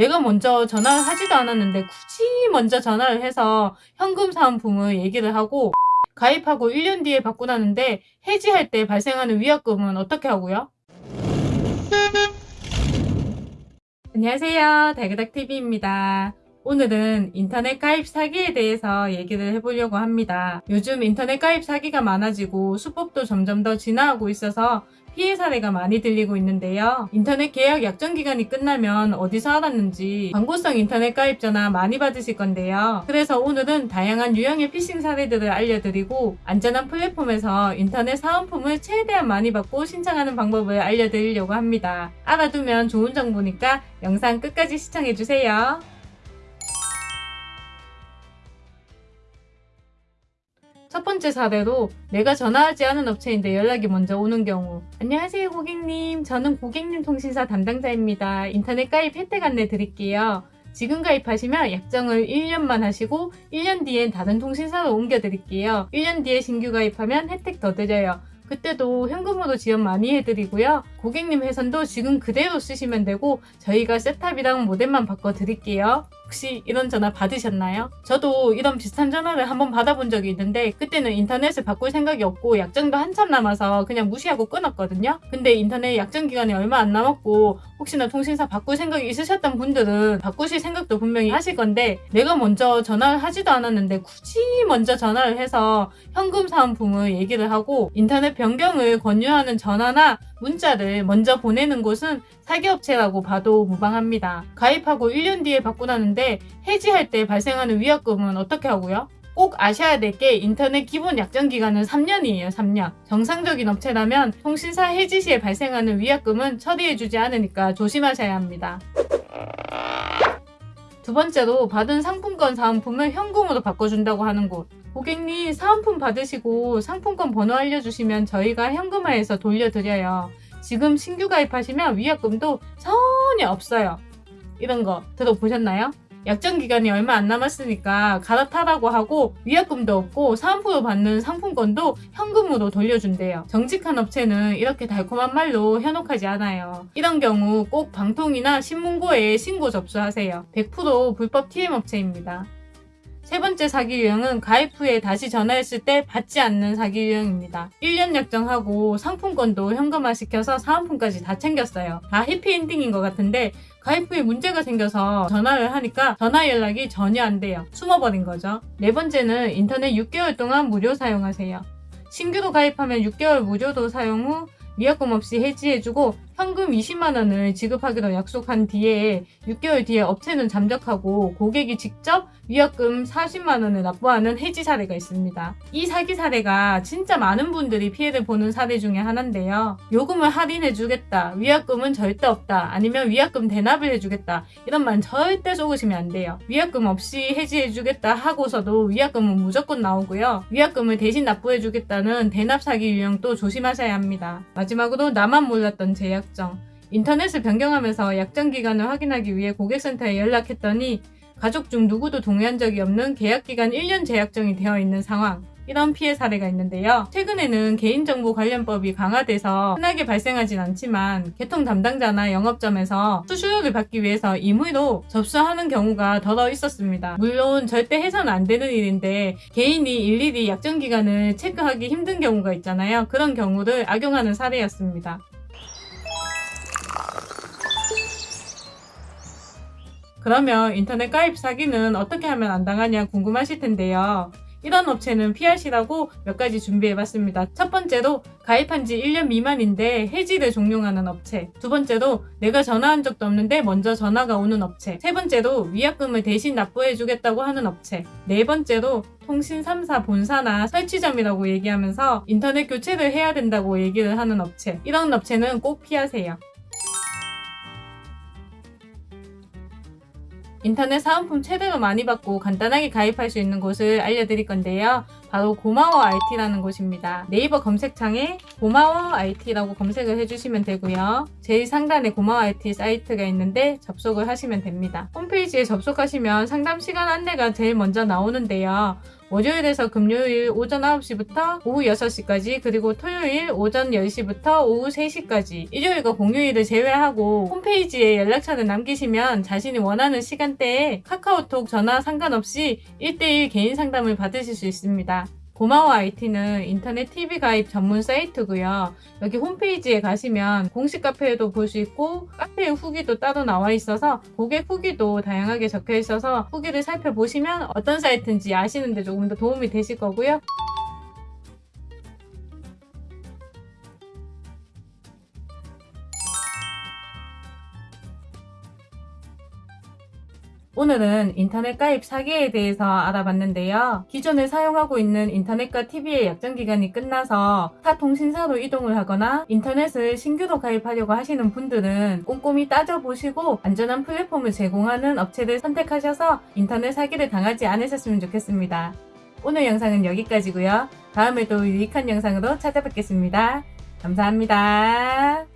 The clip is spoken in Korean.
내가 먼저 전화를 하지도 않았는데 굳이 먼저 전화를 해서 현금 사은품을 얘기를 하고 가입하고 1년 뒤에 받고 나는데 해지할 때 발생하는 위약금은 어떻게 하고요? 안녕하세요. 달그닥TV입니다. 오늘은 인터넷 가입 사기에 대해서 얘기를 해보려고 합니다. 요즘 인터넷 가입 사기가 많아지고 수법도 점점 더 진화하고 있어서 피해 사례가 많이 들리고 있는데요. 인터넷 계약 약정 기간이 끝나면 어디서 알았는지 광고성 인터넷 가입 전화 많이 받으실 건데요. 그래서 오늘은 다양한 유형의 피싱 사례들을 알려드리고 안전한 플랫폼에서 인터넷 사은품을 최대한 많이 받고 신청하는 방법을 알려드리려고 합니다. 알아두면 좋은 정보니까 영상 끝까지 시청해주세요. 첫 번째 사례로 내가 전화하지 않은 업체인데 연락이 먼저 오는 경우. 안녕하세요 고객님. 저는 고객님 통신사 담당자입니다. 인터넷 가입 혜택 안내 드릴게요. 지금 가입하시면 약정을 1년만 하시고 1년 뒤엔 다른 통신사로 옮겨 드릴게요. 1년 뒤에 신규 가입하면 혜택 더 드려요. 그때도 현금으로 지원 많이 해드리고요. 고객님 회선도 지금 그대로 쓰시면 되고 저희가 셋탑이랑 모델만 바꿔 드릴게요. 혹시 이런 전화 받으셨나요? 저도 이런 비슷한 전화를 한번 받아본 적이 있는데 그때는 인터넷을 바꿀 생각이 없고 약정도 한참 남아서 그냥 무시하고 끊었거든요. 근데 인터넷 약정 기간이 얼마 안 남았고 혹시나 통신사 바꿀 생각이 있으셨던 분들은 바꾸실 생각도 분명히 하실 건데 내가 먼저 전화를 하지도 않았는데 굳이 먼저 전화를 해서 현금 사은품을 얘기를 하고 인터넷 변경을 권유하는 전화나 문자를 먼저 보내는 곳은 사기업체라고 봐도 무방합니다. 가입하고 1년 뒤에 나는데 해지할 때 발생하는 위약금은 어떻게 하고요? 꼭 아셔야 될 게 인터넷 기본 약정 기간은 3년이에요. 3년. 정상적인 업체라면 통신사 해지 시에 발생하는 위약금은 처리해주지 않으니까 조심하셔야 합니다. 두 번째로 받은 상품권 사은품을 현금으로 바꿔준다고 하는 곳. 고객님 사은품 받으시고 상품권 번호 알려주시면 저희가 현금화해서 돌려드려요. 지금 신규 가입하시면 위약금도 전혀 없어요. 이런 거 들어보셨나요? 약정 기간이 얼마 안 남았으니까 갈아타라고 하고 위약금도 없고 사은품으로 받는 상품권도 현금으로 돌려준대요. 정직한 업체는 이렇게 달콤한 말로 현혹하지 않아요. 이런 경우 꼭 방통이나 신문고에 신고 접수하세요. 100% 불법 TM 업체입니다. 세 번째 사기 유형은 가입 후에 다시 전화했을 때 받지 않는 사기 유형입니다. 1년 약정하고 상품권도 현금화 시켜서 사은품까지 다 챙겼어요. 다 해피엔딩인 것 같은데 가입 후에 문제가 생겨서 전화를 하니까 전화 연락이 전혀 안 돼요. 숨어버린 거죠. 네 번째는 인터넷 6개월 동안 무료 사용하세요. 신규로 가입하면 6개월 무료도 사용 후 위약금 없이 해지해주고 현금 20만 원을 지급하기로 약속한 뒤에 6개월 뒤에 업체는 잠적하고 고객이 직접 위약금 40만 원을 납부하는 해지 사례가 있습니다. 이 사기 사례가 진짜 많은 분들이 피해를 보는 사례 중에 하나인데요. 요금을 할인해주겠다, 위약금은 절대 없다, 아니면 위약금 대납을 해주겠다 이런 말 절대 속으시면 안 돼요. 위약금 없이 해지해주겠다 하고서도 위약금은 무조건 나오고요. 위약금을 대신 납부해주겠다는 대납 사기 유형도 조심하셔야 합니다. 마지막으로 나만 몰랐던 제약 약정. 인터넷을 변경하면서 약정 기간을 확인하기 위해 고객센터에 연락했더니 가족 중 누구도 동의한 적이 없는 계약기간 1년 제약정이 되어 있는 상황. 이런 피해 사례가 있는데요. 최근에는 개인정보 관련법이 강화돼서 흔하게 발생하진 않지만 개통 담당자나 영업점에서 수수료를 받기 위해서 임의로 접수하는 경우가 더러 있었습니다. 물론 절대 해서는 안 되는 일인데 개인이 일일이 약정 기간을 체크하기 힘든 경우가 있잖아요. 그런 경우를 악용하는 사례였습니다. 그러면 인터넷 가입 사기는 어떻게 하면 안 당하냐 궁금하실 텐데요. 이런 업체는 피하시라고 몇 가지 준비해봤습니다. 첫 번째로 가입한 지 1년 미만인데 해지를 종용하는 업체 두 번째로 내가 전화한 적도 없는데 먼저 전화가 오는 업체 세 번째로 위약금을 대신 납부해주겠다고 하는 업체 네 번째로 통신 3사 본사나 설치점이라고 얘기하면서 인터넷 교체를 해야 된다고 얘기를 하는 업체 이런 업체는 꼭 피하세요. 인터넷 사은품 최대로 많이 받고 간단하게 가입할 수 있는 곳을 알려드릴 건데요. 바로 고마워 IT라는 곳입니다. 네이버 검색창에 고마워 IT라고 검색을 해주시면 되고요. 제일 상단에 고마워 IT 사이트가 있는데 접속을 하시면 됩니다. 홈페이지에 접속하시면 상담 시간 안내가 제일 먼저 나오는데요. 월요일에서 금요일 오전 9시부터 오후 6시까지 그리고 토요일 오전 10시부터 오후 3시까지 일요일과 공휴일을 제외하고 홈페이지에 연락처를 남기시면 자신이 원하는 시간대에 카카오톡 전화 상관없이 1대1 개인 상담을 받으실 수 있습니다. 고마워 IT는 인터넷 TV 가입 전문 사이트고요. 여기 홈페이지에 가시면 공식 카페에도 볼 수 있고 카페의 후기도 따로 나와 있어서 고객 후기도 다양하게 적혀 있어서 후기를 살펴보시면 어떤 사이트인지 아시는데 조금 더 도움이 되실 거고요. 오늘은 인터넷 가입 사기에 대해서 알아봤는데요. 기존에 사용하고 있는 인터넷과 TV의 약정 기간이 끝나서 타 통신사로 이동을 하거나 인터넷을 신규로 가입하려고 하시는 분들은 꼼꼼히 따져보시고 안전한 플랫폼을 제공하는 업체를 선택하셔서 인터넷 사기를 당하지 않으셨으면 좋겠습니다. 오늘 영상은 여기까지고요. 다음에도 유익한 영상으로 찾아뵙겠습니다. 감사합니다.